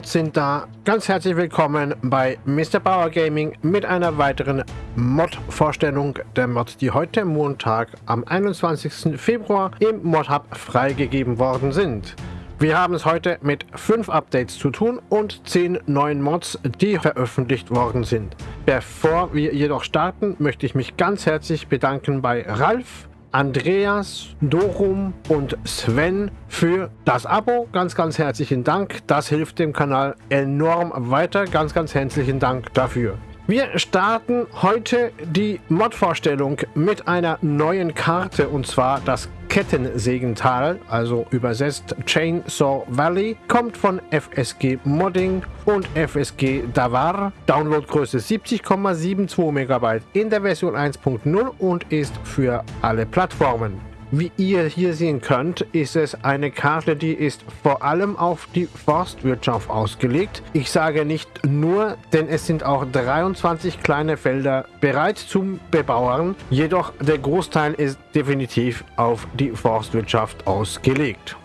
Mods sind da. Ganz herzlich willkommen bei Mr. Power Gaming mit einer weiteren Mod-Vorstellung der Mods, die heute Montag am 21. Februar im Mod Hub freigegeben worden sind. Wir haben es heute mit 5 Updates zu tun und 10 neuen Mods, die veröffentlicht worden sind. Bevor wir jedoch starten, möchte ich mich ganz herzlich bedanken bei Ralf, Andreas, Dorum und Sven für das Abo. Ganz, ganz herzlichen Dank. Das hilft dem Kanal enorm weiter. Ganz, ganz herzlichen Dank dafür. Wir starten heute die Mod-Vorstellung mit einer neuen Karte und zwar das Kettensägental, also übersetzt Chainsaw Valley, kommt von FSG Modding und FSG Davar. Downloadgröße 70,72 MB in der Version 1.0 und ist für alle Plattformen. Wie ihr hier sehen könnt, ist es eine Karte, die ist vor allem auf die Forstwirtschaft ausgelegt. Ich sage nicht nur, denn es sind auch 23 kleine Felder bereit zum Bebauern. Jedoch der Großteil ist definitiv auf die Forstwirtschaft ausgelegt.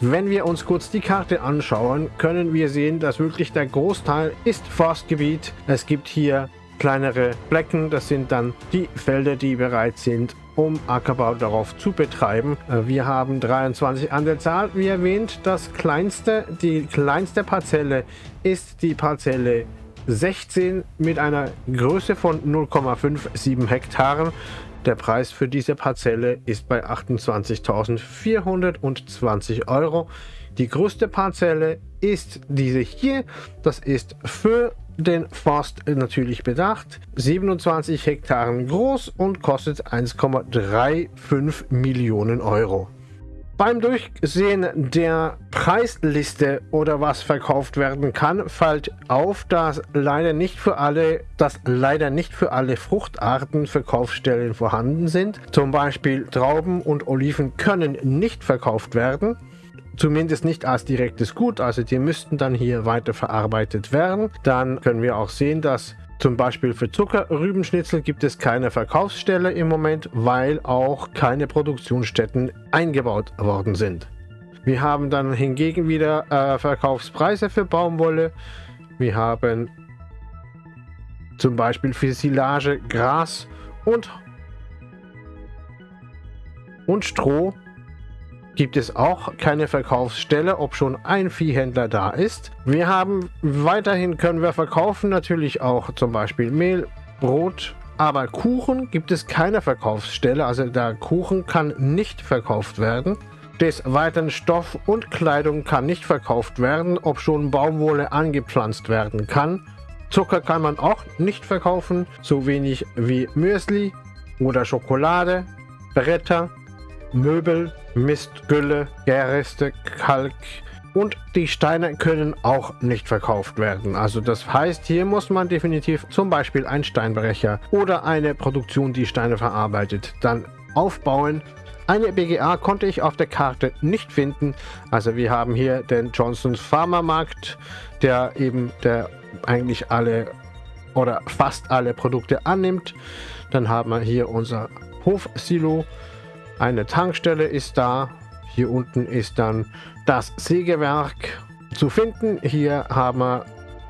Wenn wir uns kurz die Karte anschauen, können wir sehen, dass wirklich der Großteil ist Forstgebiet. Es gibt hier kleinere Flecken, das sind dann die Felder, die bereit sind um Ackerbau darauf zu betreiben. Äh, wir haben 23 an der Zahl. Wie erwähnt, das kleinste, die kleinste Parzelle ist die Parzelle 16 mit einer Größe von 0,57 Hektaren. Der Preis für diese Parzelle ist bei 28.420 Euro. Die größte Parzelle ist diese hier. Das ist für den Forst natürlich bedacht. 27 Hektaren groß und kostet 1,35 Millionen Euro. Beim Durchsehen der Preisliste oder was verkauft werden kann, fällt auf, dass leider nicht für alle, dass leider nicht für alle Fruchtarten Verkaufsstellen vorhanden sind. Zum Beispiel Trauben und Oliven können nicht verkauft werden. Zumindest nicht als direktes Gut, also die müssten dann hier weiter verarbeitet werden. Dann können wir auch sehen, dass zum Beispiel für Zuckerrübenschnitzel gibt es keine Verkaufsstelle im Moment, weil auch keine Produktionsstätten eingebaut worden sind. Wir haben dann hingegen wieder äh, Verkaufspreise für Baumwolle. Wir haben zum Beispiel für Silage, Gras und, und Stroh gibt es auch keine Verkaufsstelle, ob schon ein Viehhändler da ist. Wir haben weiterhin können wir verkaufen natürlich auch zum Beispiel Mehl, Brot, aber Kuchen gibt es keine Verkaufsstelle, also der Kuchen kann nicht verkauft werden. Des Weiteren Stoff und Kleidung kann nicht verkauft werden, ob schon Baumwolle angepflanzt werden kann. Zucker kann man auch nicht verkaufen, so wenig wie Müsli oder Schokolade, Bretter, Möbel, Mist, Gülle, Gärreste, Kalk und die Steine können auch nicht verkauft werden. Also das heißt, hier muss man definitiv zum Beispiel einen Steinbrecher oder eine Produktion, die Steine verarbeitet, dann aufbauen. Eine BGA konnte ich auf der Karte nicht finden. Also wir haben hier den Johnsons Pharmamarkt, der eben der eigentlich alle oder fast alle Produkte annimmt. Dann haben wir hier unser Hofsilo. Eine Tankstelle ist da. Hier unten ist dann das Sägewerk zu finden. Hier haben wir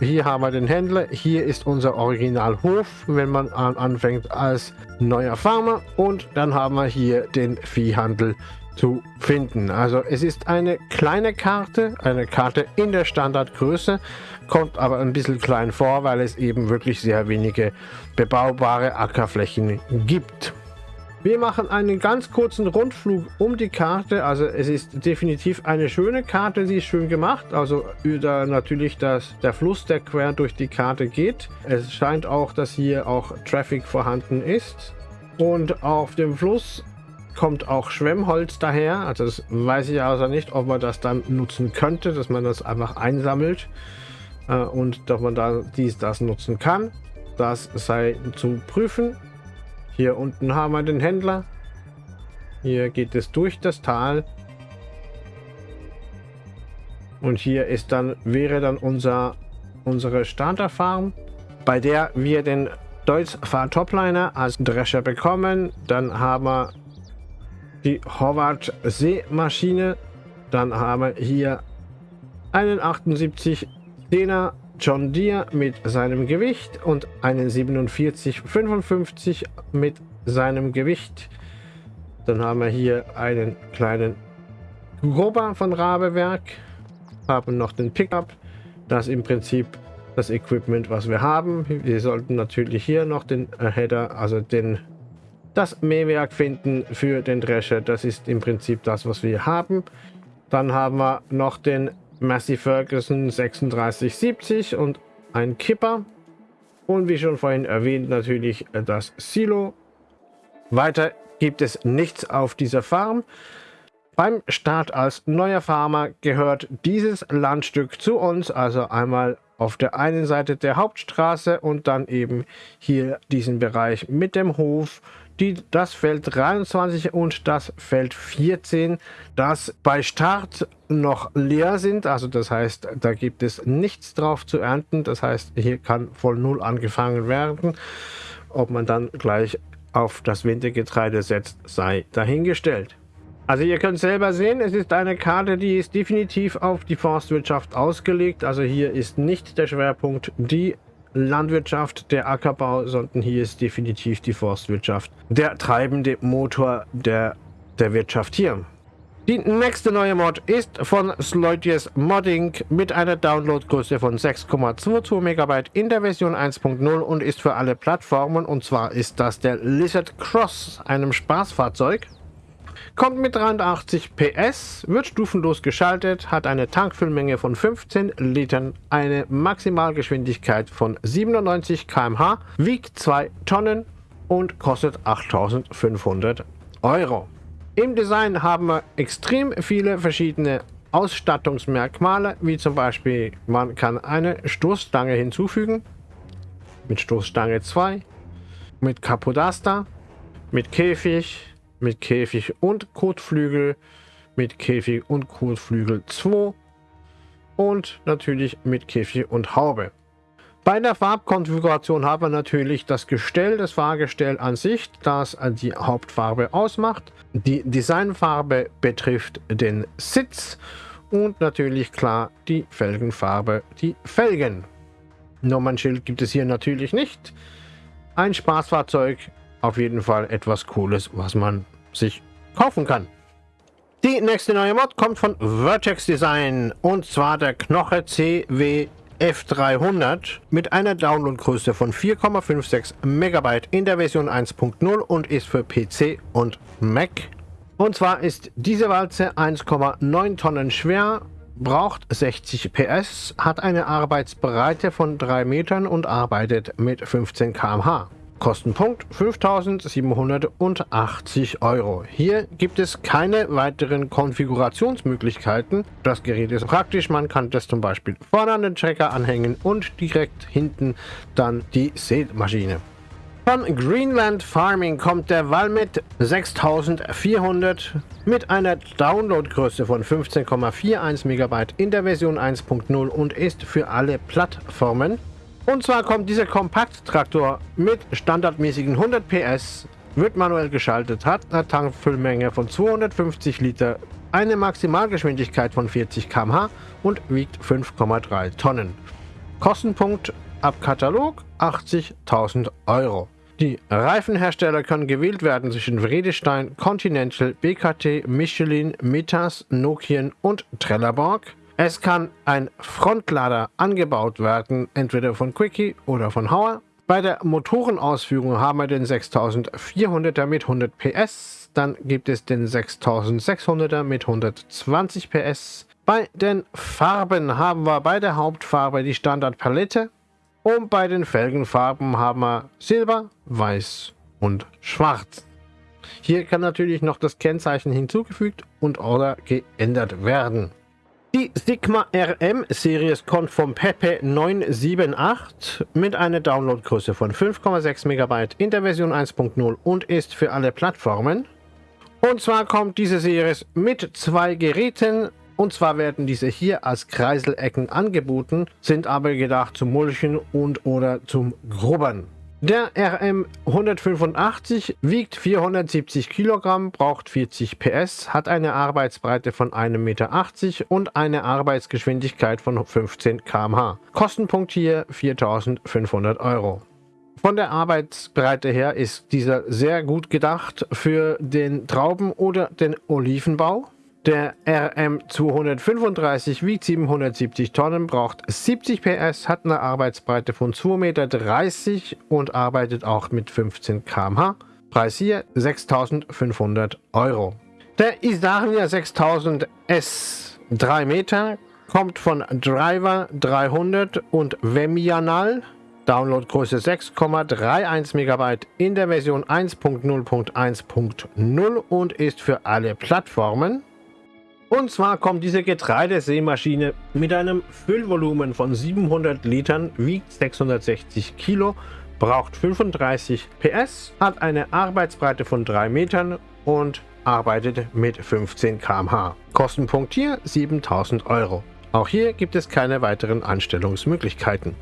hier haben wir den Händler. Hier ist unser Originalhof, wenn man anfängt als neuer Farmer. Und dann haben wir hier den Viehhandel zu finden. Also es ist eine kleine Karte, eine Karte in der Standardgröße, kommt aber ein bisschen klein vor, weil es eben wirklich sehr wenige bebaubare Ackerflächen gibt. Wir machen einen ganz kurzen Rundflug um die Karte. Also es ist definitiv eine schöne Karte, sie ist schön gemacht. Also da natürlich das, der Fluss, der quer durch die Karte geht. Es scheint auch, dass hier auch Traffic vorhanden ist. Und auf dem Fluss kommt auch Schwemmholz daher. Also das weiß ich also nicht, ob man das dann nutzen könnte, dass man das einfach einsammelt äh, und dass man da dies, das nutzen kann. Das sei zu prüfen. Hier unten haben wir den Händler. Hier geht es durch das Tal. Und hier ist dann, wäre dann unser, unsere Starterfarm, bei der wir den Deutz Fahr Topliner als Drescher bekommen. Dann haben wir die Howard Seemaschine. Dann haben wir hier einen 78 10er John Deere mit seinem Gewicht und einen 4755 mit seinem Gewicht. Dann haben wir hier einen kleinen Grober von Rabewerk, haben noch den Pickup, das im Prinzip das Equipment, was wir haben. Wir sollten natürlich hier noch den Header, also den das Mähwerk finden für den Drescher. Das ist im Prinzip das, was wir haben. Dann haben wir noch den Massey Ferguson 3670 und ein Kipper. Und wie schon vorhin erwähnt, natürlich das Silo. Weiter gibt es nichts auf dieser Farm. Beim Start als neuer Farmer gehört dieses Landstück zu uns, also einmal auf der einen Seite der Hauptstraße und dann eben hier diesen Bereich mit dem Hof, die, das Feld 23 und das Feld 14, das bei Start noch leer sind. Also das heißt, da gibt es nichts drauf zu ernten. Das heißt, hier kann voll Null angefangen werden. Ob man dann gleich auf das Wintergetreide setzt, sei dahingestellt. Also ihr könnt selber sehen, es ist eine Karte, die ist definitiv auf die Forstwirtschaft ausgelegt. Also hier ist nicht der Schwerpunkt die Landwirtschaft, der Ackerbau, sondern hier ist definitiv die Forstwirtschaft der treibende Motor der, der Wirtschaft hier. Die nächste neue Mod ist von Sloitius Modding mit einer Downloadgröße von 6,22 MB in der Version 1.0 und ist für alle Plattformen. Und zwar ist das der Lizard Cross, einem Spaßfahrzeug. Kommt mit 83 PS, wird stufenlos geschaltet, hat eine Tankfüllmenge von 15 Litern, eine Maximalgeschwindigkeit von 97 km/h, wiegt 2 Tonnen und kostet 8500 Euro. Im Design haben wir extrem viele verschiedene Ausstattungsmerkmale, wie zum Beispiel man kann eine Stoßstange hinzufügen, mit Stoßstange 2, mit Capodaster, mit Käfig, mit Käfig und Kotflügel, mit Käfig und Kotflügel 2 und natürlich mit Käfig und Haube. Bei der Farbkonfiguration haben wir natürlich das Gestell, das Fahrgestell an sich, das die Hauptfarbe ausmacht. Die Designfarbe betrifft den Sitz und natürlich klar die Felgenfarbe, die Felgen. Nummernschild gibt es hier natürlich nicht. Ein Spaßfahrzeug, auf jeden Fall etwas Cooles, was man sich kaufen kann. Die nächste neue Mod kommt von Vertex Design und zwar der Knoche CW F300 mit einer Downloadgröße von 4,56 MB in der Version 1.0 und ist für PC und Mac. Und zwar ist diese Walze 1,9 Tonnen schwer, braucht 60 PS, hat eine Arbeitsbreite von 3 Metern und arbeitet mit 15 km/h. Kostenpunkt 5780 Euro. Hier gibt es keine weiteren Konfigurationsmöglichkeiten. Das Gerät ist praktisch, man kann das zum Beispiel vorne an den Trecker anhängen und direkt hinten dann die Sämaschine. Von Greenland Farming kommt der Valmet 6400 mit einer Downloadgröße von 15,41 MB in der Version 1.0 und ist für alle Plattformen und zwar kommt dieser Kompakttraktor mit standardmäßigen 100 PS, wird manuell geschaltet, hat eine Tankfüllmenge von 250 Liter, eine Maximalgeschwindigkeit von 40 km/h und wiegt 5,3 Tonnen. Kostenpunkt ab Katalog 80.000 Euro. Die Reifenhersteller können gewählt werden zwischen Vredestein, Continental, BKT, Michelin, Metas, Nokian und Trelleborg. Es kann ein Frontlader angebaut werden, entweder von Quickie oder von Hauer. Bei der Motorenausführung haben wir den 6400er mit 100 PS, dann gibt es den 6600er mit 120 PS. Bei den Farben haben wir bei der Hauptfarbe die Standardpalette und bei den Felgenfarben haben wir Silber, Weiß und Schwarz. Hier kann natürlich noch das Kennzeichen hinzugefügt und oder geändert werden. Die Sigma RM Series kommt vom Pepe 978 mit einer Downloadgröße von 5,6 MB in der Version 1.0 und ist für alle Plattformen. Und zwar kommt diese Series mit zwei Geräten und zwar werden diese hier als Kreiselecken angeboten, sind aber gedacht zum Mulchen und oder zum Grubbern. Der RM 185 wiegt 470 Kilogramm, braucht 40 PS, hat eine Arbeitsbreite von 1,80 Meter und eine Arbeitsgeschwindigkeit von 15 km/h. Kostenpunkt hier 4500 Euro. Von der Arbeitsbreite her ist dieser sehr gut gedacht für den Trauben- oder den Olivenbau. Der RM235 wiegt 770 Tonnen, braucht 70 PS, hat eine Arbeitsbreite von 2,30 Meter und arbeitet auch mit 15 km/h. Preis hier 6500 Euro. Der Isarnia 6000 S 3 Meter kommt von Driver 300 und Vemianal. Downloadgröße 6,31 MB in der Version 1.0.1.0 und ist für alle Plattformen. Und zwar kommt diese Getreidesämaschine mit einem Füllvolumen von 700 Litern, wiegt 660 Kilo, braucht 35 PS, hat eine Arbeitsbreite von 3 Metern und arbeitet mit 15 km/h. Kostenpunkt hier 7000 Euro. Auch hier gibt es keine weiteren Anstellungsmöglichkeiten.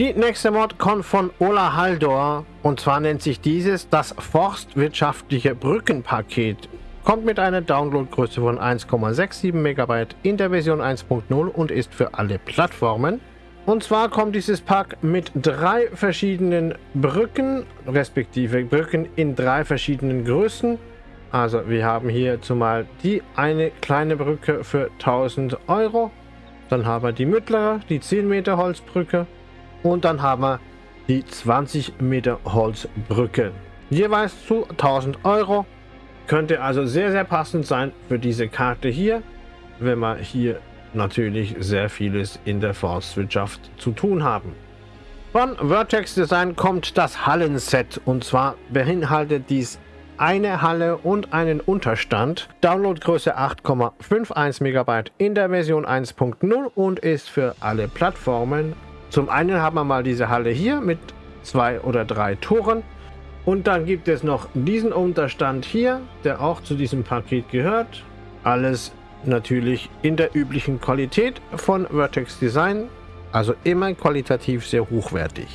Die nächste Mod kommt von Ola Haldor und zwar nennt sich dieses das Forstwirtschaftliche Brückenpaket kommt mit einer Downloadgröße von 1,67 MB in der Version 1.0 und ist für alle Plattformen. Und zwar kommt dieses Pack mit drei verschiedenen Brücken, respektive Brücken in drei verschiedenen Größen. Also wir haben hier zumal die eine kleine Brücke für 1000 Euro. Dann haben wir die mittlere, die 10 Meter Holzbrücke. Und dann haben wir die 20 Meter Holzbrücke. Jeweils zu 1000 Euro. Könnte also sehr, sehr passend sein für diese Karte hier, wenn wir hier natürlich sehr vieles in der Forstwirtschaft zu tun haben. Von Vertex Design kommt das Hallenset und zwar beinhaltet dies eine Halle und einen Unterstand. Downloadgröße 8,51 MB in der Version 1.0 und ist für alle Plattformen. Zum einen haben wir mal diese Halle hier mit zwei oder drei Toren und dann gibt es noch diesen Unterstand hier, der auch zu diesem Paket gehört. Alles natürlich in der üblichen Qualität von Vertex Design, also immer qualitativ sehr hochwertig.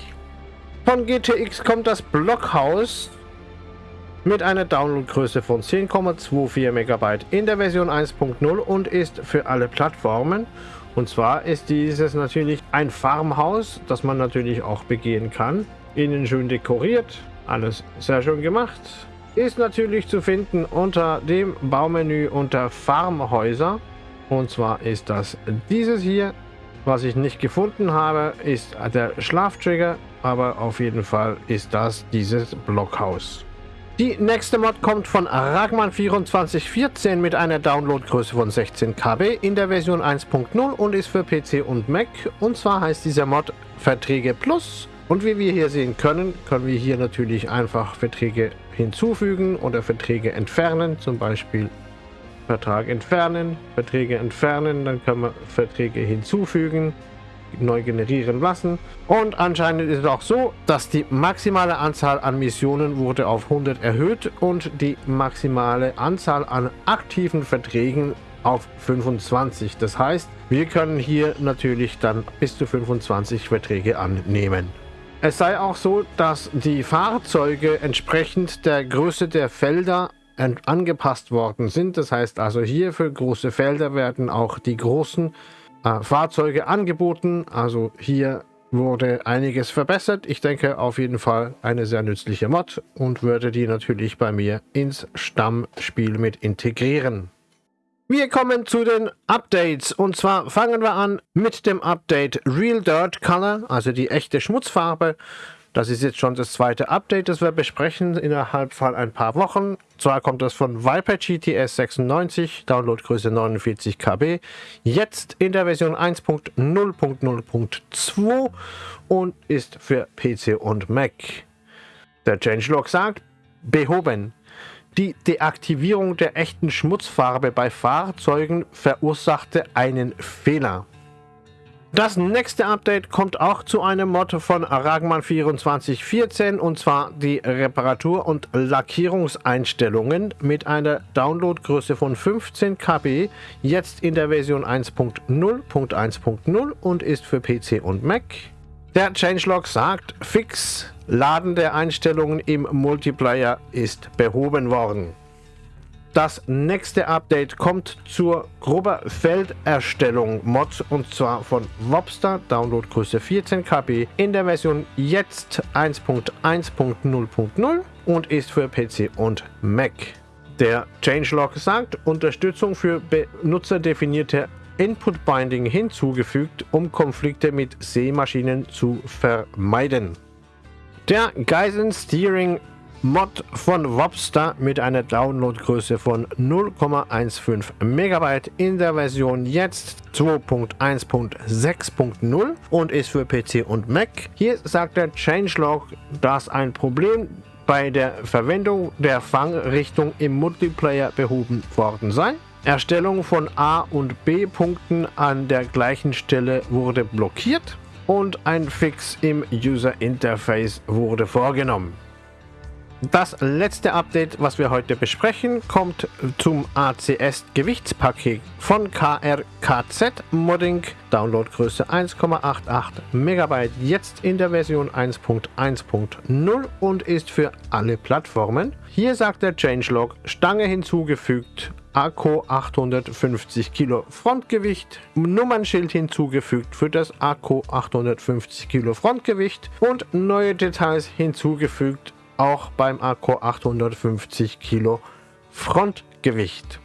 Von GTX kommt das Blockhaus mit einer Downloadgröße von 10,24 MB in der Version 1.0 und ist für alle Plattformen. Und zwar ist dieses natürlich ein Farmhaus, das man natürlich auch begehen kann. Innen schön dekoriert, alles sehr schön gemacht. Ist natürlich zu finden unter dem Baumenü unter Farmhäuser. Und zwar ist das dieses hier. Was ich nicht gefunden habe, ist der Schlaftrigger. Aber auf jeden Fall ist das dieses Blockhaus. Die nächste Mod kommt von Ragman 2414 mit einer Downloadgröße von 16 KB in der Version 1.0 und ist für PC und Mac. Und zwar heißt dieser Mod Verträge Plus. Und wie wir hier sehen können, können wir hier natürlich einfach Verträge hinzufügen oder Verträge entfernen. Zum Beispiel Vertrag entfernen, Verträge entfernen, dann können wir Verträge hinzufügen, neu generieren lassen. Und anscheinend ist es auch so, dass die maximale Anzahl an Missionen wurde auf 100 erhöht und die maximale Anzahl an aktiven Verträgen auf 25. Das heißt, wir können hier natürlich dann bis zu 25 Verträge annehmen. Es sei auch so, dass die Fahrzeuge entsprechend der Größe der Felder angepasst worden sind. Das heißt also hier für große Felder werden auch die großen äh, Fahrzeuge angeboten. Also hier wurde einiges verbessert. Ich denke auf jeden Fall eine sehr nützliche Mod und würde die natürlich bei mir ins Stammspiel mit integrieren. Wir kommen zu den Updates und zwar fangen wir an mit dem Update Real Dirt Color, also die echte Schmutzfarbe. Das ist jetzt schon das zweite Update, das wir besprechen innerhalb von ein paar Wochen. Zwar kommt das von Viper GTS 96, Downloadgröße 49 KB, jetzt in der Version 1.0.0.2 und ist für PC und Mac. Der Changelog sagt, behoben. Die Deaktivierung der echten Schmutzfarbe bei Fahrzeugen verursachte einen Fehler. Das nächste Update kommt auch zu einem Mod von Ragman 2414 und zwar die Reparatur- und Lackierungseinstellungen mit einer Downloadgröße von 15 KB, jetzt in der Version 1.0.1.0 und ist für PC und Mac. Der Changelog sagt, fix, Laden der Einstellungen im Multiplayer ist behoben worden. Das nächste Update kommt zur grober Felderstellung Mods und zwar von Wobster, Downloadgröße 14 KB in der Version jetzt 1.1.0.0 und ist für PC und Mac. Der Changelog sagt, Unterstützung für benutzerdefinierte Input Binding hinzugefügt, um Konflikte mit Seemaschinen zu vermeiden. Der Geisen Steering Mod von Wobster mit einer Downloadgröße von 0,15 MB in der Version jetzt 2.1.6.0 und ist für PC und Mac. Hier sagt der Changelog, dass ein Problem bei der Verwendung der Fangrichtung im Multiplayer behoben worden sei. Erstellung von A- und B-Punkten an der gleichen Stelle wurde blockiert und ein Fix im User Interface wurde vorgenommen. Das letzte Update, was wir heute besprechen, kommt zum ACS Gewichtspaket von KRKZ Modding. Downloadgröße 1,88 MB, jetzt in der Version 1.1.0 und ist für alle Plattformen. Hier sagt der Changelog Stange hinzugefügt, Akku 850 Kilo Frontgewicht, Nummernschild hinzugefügt für das Akku 850 Kilo Frontgewicht und neue Details hinzugefügt auch beim Akku 850 Kilo Frontgewicht.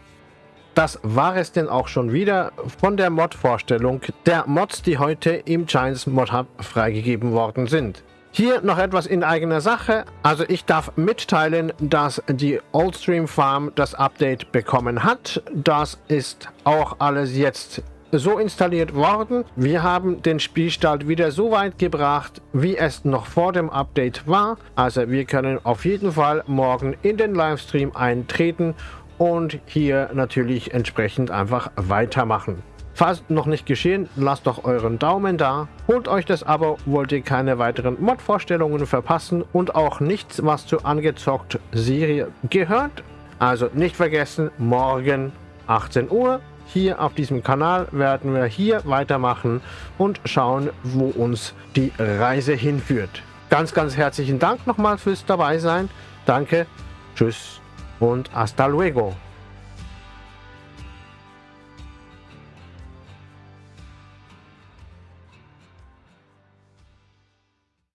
Das war es denn auch schon wieder von der Mod-Vorstellung der Mods, die heute im Giants Mod Hub freigegeben worden sind. Hier noch etwas in eigener Sache. Also ich darf mitteilen, dass die Oldstream Farm das Update bekommen hat. Das ist auch alles jetzt so installiert worden. Wir haben den Spielstart wieder so weit gebracht, wie es noch vor dem Update war. Also wir können auf jeden Fall morgen in den Livestream eintreten und hier natürlich entsprechend einfach weitermachen. Falls noch nicht geschehen, lasst doch euren Daumen da, holt euch das Abo, wollt ihr keine weiteren Mod-Vorstellungen verpassen und auch nichts, was zur angezockt Serie gehört. Also nicht vergessen, morgen 18 Uhr hier auf diesem Kanal werden wir hier weitermachen und schauen, wo uns die Reise hinführt. Ganz, ganz herzlichen Dank nochmal fürs dabei sein. Danke, tschüss und hasta luego.